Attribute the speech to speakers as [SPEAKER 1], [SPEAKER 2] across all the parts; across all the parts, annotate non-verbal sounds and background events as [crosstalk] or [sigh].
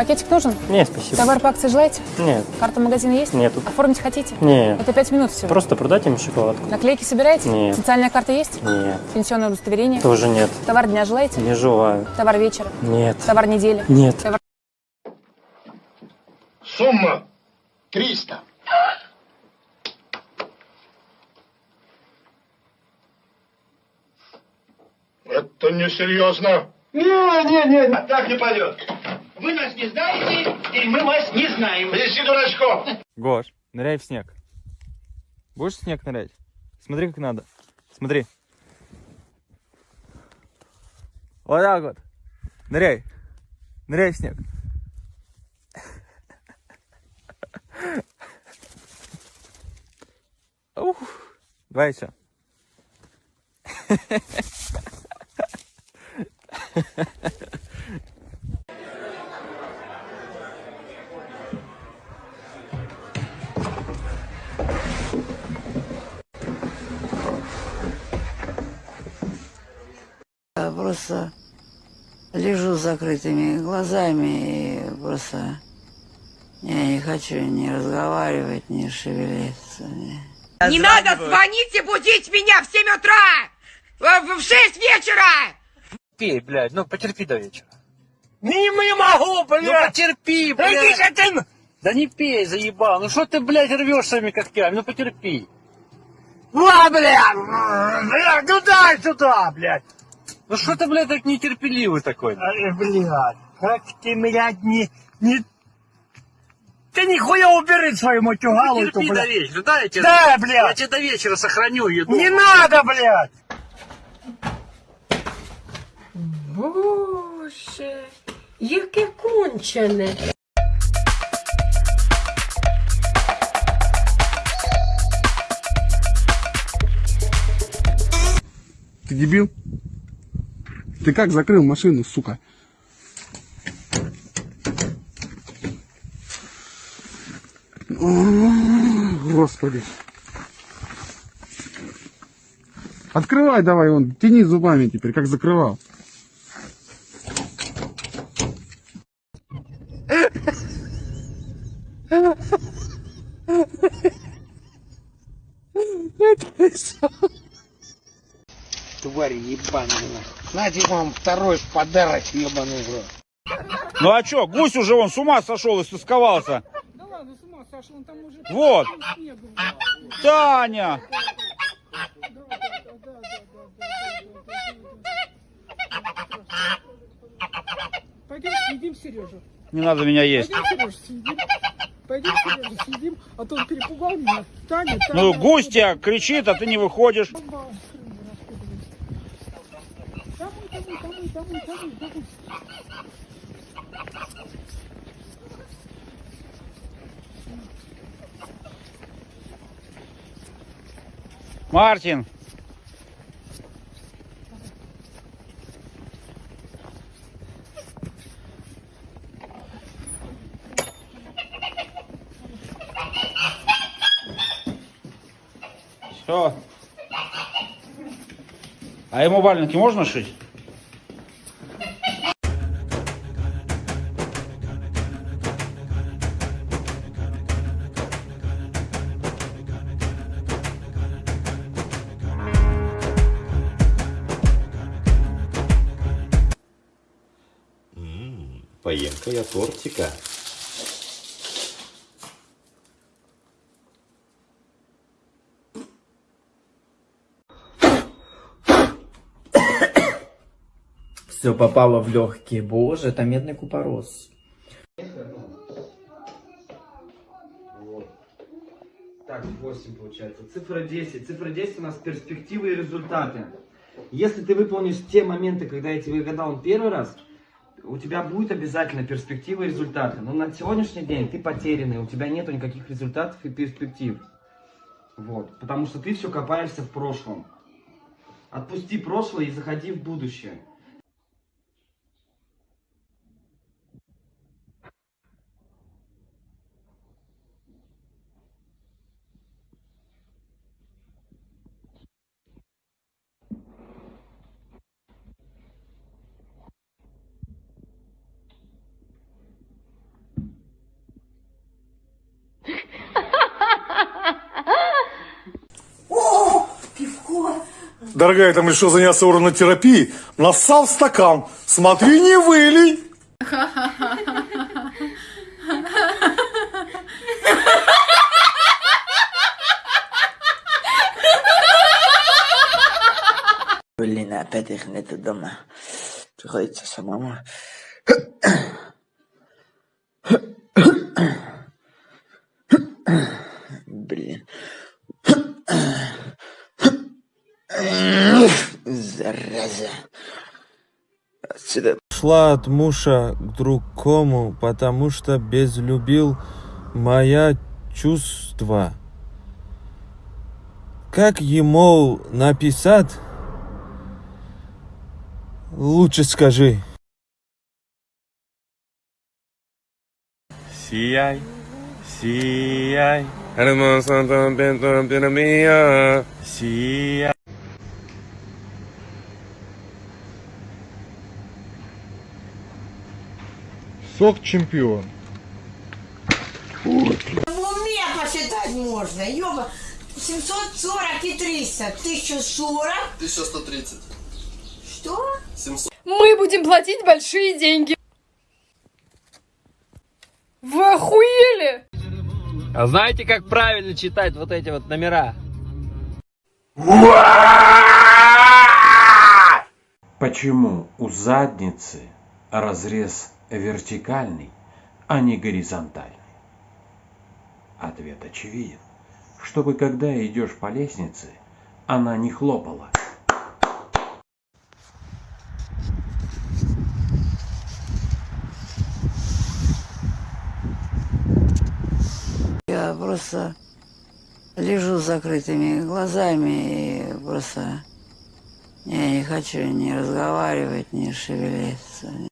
[SPEAKER 1] Пакетик нужен?
[SPEAKER 2] Нет, спасибо.
[SPEAKER 1] Товар по акции желаете?
[SPEAKER 2] Нет,
[SPEAKER 1] Карта магазина есть?
[SPEAKER 2] Нету.
[SPEAKER 1] Оформить хотите?
[SPEAKER 2] нет.
[SPEAKER 1] Это пять минут всего.
[SPEAKER 2] Просто продать им шоколадку?
[SPEAKER 1] Наклейки собираете?
[SPEAKER 2] Нет.
[SPEAKER 1] Социальная карта есть?
[SPEAKER 2] Нет.
[SPEAKER 1] Пенсионное удостоверение?
[SPEAKER 2] Тоже нет.
[SPEAKER 1] Товар дня желаете?
[SPEAKER 2] Не желаю.
[SPEAKER 1] Товар вечера?
[SPEAKER 2] Нет.
[SPEAKER 1] Товар недели?
[SPEAKER 2] Нет.
[SPEAKER 1] Товар...
[SPEAKER 3] Сумма 300. Это несерьезно.
[SPEAKER 4] Не, не, не,
[SPEAKER 3] Так не пойдет.
[SPEAKER 4] Вы нас не знаете, и мы вас не знаем.
[SPEAKER 3] Неси дурачков.
[SPEAKER 5] Гош, ныряй в снег. Будешь в снег нырять? Смотри, как надо. Смотри. Вот так вот. Ныряй. Ныряй в снег. Ух. Давай еще. [laughs]
[SPEAKER 6] Я просто лежу с закрытыми глазами и просто я не хочу ни разговаривать, ни шевелиться. ни-
[SPEAKER 7] Не надо звонить и будить меня в 7 утра! В в 6 вечера!
[SPEAKER 8] Терпи, блядь, ну потерпи до вечера.
[SPEAKER 4] Не, не могу, блядь.
[SPEAKER 8] Ну потерпи, блядь.
[SPEAKER 4] же ты!
[SPEAKER 8] Да не пей, заебал. Ну что ты, блядь, рвешь своими когтями? Ну потерпи.
[SPEAKER 4] Ва, блядь! Блядь, туда, сюда, блядь!
[SPEAKER 8] Ну что ты, блядь, так нетерпеливый такой?
[SPEAKER 4] Ай, блядь, как ты, блядь, не... не... Ты нихуя убери свою матюгалу,
[SPEAKER 8] Потерпи до
[SPEAKER 4] блядь.
[SPEAKER 8] вечера, да, я тебе,
[SPEAKER 4] Да,
[SPEAKER 8] я
[SPEAKER 4] блядь!
[SPEAKER 8] тебе до вечера сохраню еду.
[SPEAKER 4] Не надо, блядь!
[SPEAKER 9] Боже, яке кончене.
[SPEAKER 10] Ты дебил? Ты как закрыл машину, сука? Господи. Открывай давай, он, тяни зубами теперь, как закрывал.
[SPEAKER 4] Знаете, вам второй подарок, ебаный в рот.
[SPEAKER 11] Ну а чё, гусь уже он с ума сошел и стысковался.
[SPEAKER 1] Да ладно, с ума сошел, он там уже...
[SPEAKER 11] Вот. Таня!
[SPEAKER 1] Пойдем съедим Сережу.
[SPEAKER 11] Не надо меня есть.
[SPEAKER 1] Пойдем Сережу съедим. Пойдем Сережу съедим, а то он перепугал меня. Таня, Таня.
[SPEAKER 11] Ну гусь тебя кричит, а ты не выходишь.
[SPEAKER 1] Домой, домой, домой, домой, домой.
[SPEAKER 11] Мартин! Все. А ему валенки можно шить?
[SPEAKER 12] Поем-ка я тортика.
[SPEAKER 13] Все попало в легкие. Боже, это медный купорос.
[SPEAKER 14] Так, 8 получается. Цифра 10. Цифра 10 у нас перспективы и результаты. Если ты выполнишь те моменты, когда я тебе гадал первый раз, у тебя будет обязательно перспективы и результаты. Но на сегодняшний день ты потерянный, у тебя нету никаких результатов и перспектив. Вот. Потому что ты все копаешься в прошлом. Отпусти прошлое и заходи в будущее.
[SPEAKER 3] Дорогая, там решил заняться уронотерапией. Нассал в стакан. Смотри, не вылей.
[SPEAKER 6] Блин, опять их нету дома. Приходится самому. Блин. Зараза. Отсюда.
[SPEAKER 15] Шла от мужа к другому, потому что безлюбил моя чувства. Как ему написать? Лучше скажи. Сияй, сияй. Сияй.
[SPEAKER 16] Сок чемпион.
[SPEAKER 17] В уме посчитать можно, ёба. 740 и 300. 1040.
[SPEAKER 18] 1130.
[SPEAKER 17] Что?
[SPEAKER 18] 700.
[SPEAKER 1] Мы будем платить большие деньги. Вы охуели?
[SPEAKER 13] А знаете, как правильно читать вот эти вот номера?
[SPEAKER 19] Почему у задницы разрез вертикальный, а не горизонтальный? Ответ очевиден. Чтобы когда идешь по лестнице, она не хлопала.
[SPEAKER 6] Я просто лежу с закрытыми глазами и просто я не хочу ни разговаривать, ни шевелиться.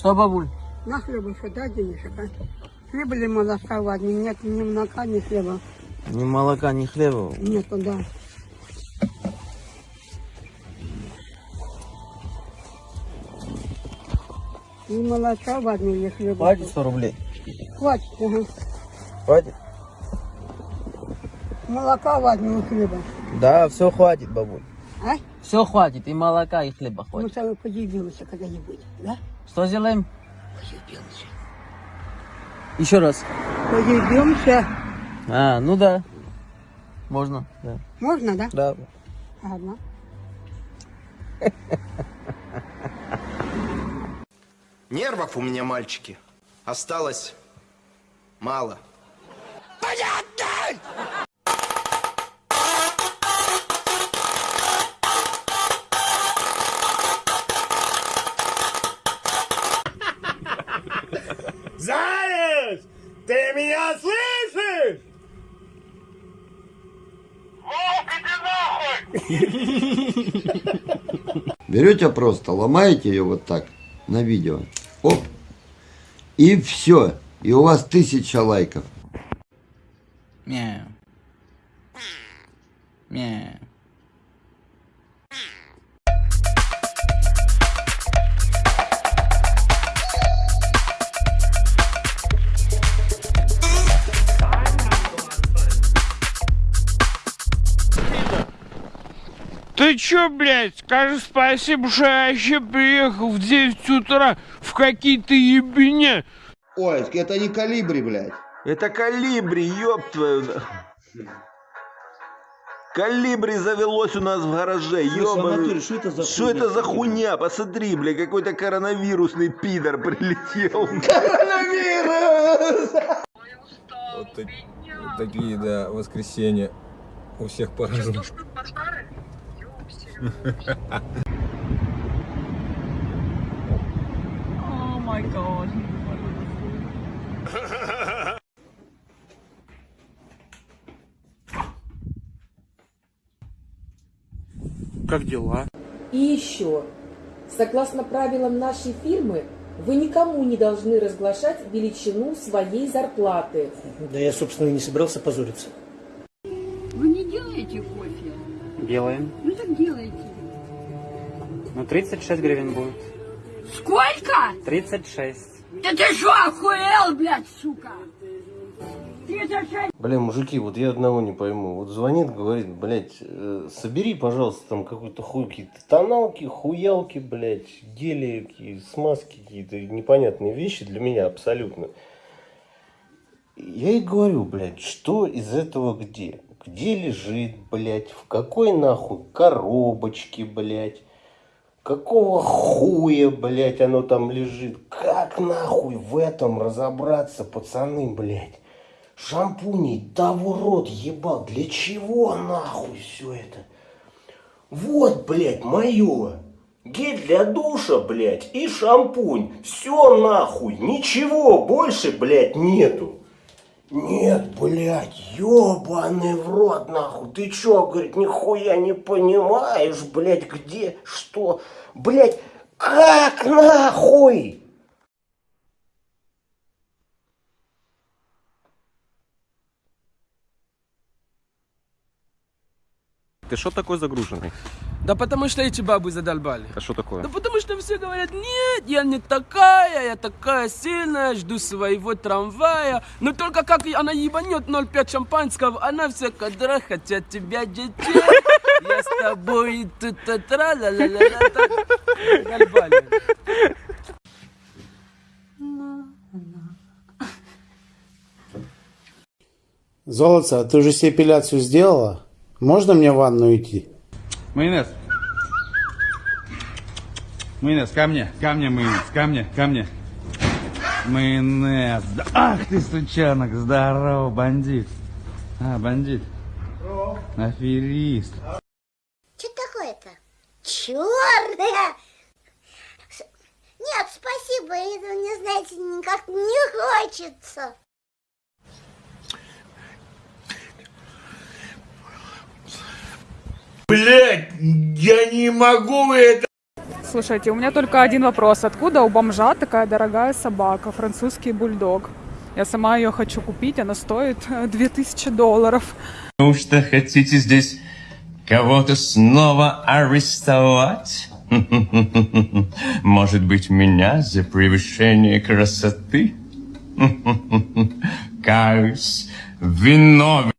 [SPEAKER 13] Что, бабуль?
[SPEAKER 20] На хлебушек дай денежек, а? Хлеба или молока возьми? Нет ни молока, ни хлеба.
[SPEAKER 15] Ни молока, ни хлеба.
[SPEAKER 20] Нету, да. Ни молока возьми, ни хлеба.
[SPEAKER 15] Хватит 100 рублей?
[SPEAKER 20] Хватит, ага.
[SPEAKER 15] Хватит?
[SPEAKER 20] Молока возьми, и хлеба.
[SPEAKER 15] Да, все хватит, бабуль.
[SPEAKER 20] А?
[SPEAKER 13] Все хватит, и молока, и хлеба
[SPEAKER 20] Мы
[SPEAKER 13] хватит.
[SPEAKER 20] с тобой подъедемся когда-нибудь, да?
[SPEAKER 13] Что сделаем?
[SPEAKER 20] Подъедемся.
[SPEAKER 13] Еще раз.
[SPEAKER 20] Подъедемся.
[SPEAKER 13] А, ну да. Можно, да.
[SPEAKER 20] Можно, да?
[SPEAKER 13] Да.
[SPEAKER 20] Ладно.
[SPEAKER 18] Нервов у меня, мальчики, осталось мало. Понятно!
[SPEAKER 12] Берете просто, ломаете ее вот так на видео. Оп. И все. И у вас тысяча лайков.
[SPEAKER 21] Блядь, скажи спасибо, что я вообще приехал в 9 утра в какие-то ебеня.
[SPEAKER 12] Ой, это не калибри, блядь.
[SPEAKER 22] Это калибри, ёб твою. Калибри завелось у нас в гараже, ёбаный.
[SPEAKER 12] что это за
[SPEAKER 22] Что это за хуйня? Посмотри, бля, какой-то коронавирусный пидор прилетел. [laughs]
[SPEAKER 12] Коронавирус!
[SPEAKER 23] Вот, так- вот такие, да, воскресенья. У всех по-разному.
[SPEAKER 24] О май гад.
[SPEAKER 25] Как дела?
[SPEAKER 14] И еще, согласно правилам нашей фирмы, вы никому не должны разглашать величину своей зарплаты.
[SPEAKER 26] Да я, собственно, и не собирался позориться.
[SPEAKER 13] Делаем.
[SPEAKER 24] Ну так делайте.
[SPEAKER 13] Ну, 36 гривен будет.
[SPEAKER 24] Сколько?
[SPEAKER 13] 36.
[SPEAKER 24] Да ты что, охуел, блядь, сука?
[SPEAKER 27] Бля, мужики, вот я одного не пойму. Вот звонит, говорит, блядь, э, собери, пожалуйста, там какой-то хуй, какие-то тоналки, хуялки, блядь, гели, какие- смазки какие-то непонятные вещи для меня абсолютно. Я ей говорю, блядь, что из этого где? Где лежит, блядь, в какой нахуй коробочке, блядь? Какого хуя, блядь, оно там лежит? Как нахуй в этом разобраться, пацаны, блядь? Шампуней, в рот ебал. Для чего нахуй все это? Вот, блядь, мое. Гель для душа, блядь, и шампунь. Все нахуй. Ничего больше, блядь, нету. Нет, блядь, ебаный в рот, нахуй. Ты чё, говорит, нихуя не понимаешь, блядь, где, что? Блядь, как нахуй?
[SPEAKER 15] Ты что такой загруженный?
[SPEAKER 10] Да потому что эти бабы задолбали.
[SPEAKER 15] А что такое?
[SPEAKER 10] Да потому что все говорят, нет, я не такая, я такая сильная, жду своего трамвая. Но только как она ебанет 0,5 шампанского, она все кадра хотят тебя детей. Я с тобой тут тра ла ла ла ла Задолбали.
[SPEAKER 28] Золотце, а ты уже себе эпиляцию сделала? Можно мне в ванну идти?
[SPEAKER 29] Майонез. Майонез, ко мне, ко мне, майонез, ко мне, ко мне. Майонез. Ах ты, сучонок, здорово, бандит. А, бандит. Аферист.
[SPEAKER 30] Что такое-то? Черная! Нет, спасибо, это мне, знаете, никак не хочется.
[SPEAKER 11] Блять, я не могу это.
[SPEAKER 31] Слушайте, у меня только один вопрос. Откуда у бомжа такая дорогая собака, французский бульдог? Я сама ее хочу купить, она стоит э, 2000 долларов.
[SPEAKER 3] Неужто хотите здесь кого-то снова арестовать? [laughs] Может быть, меня за превышение красоты? [laughs] Каюсь, виновен.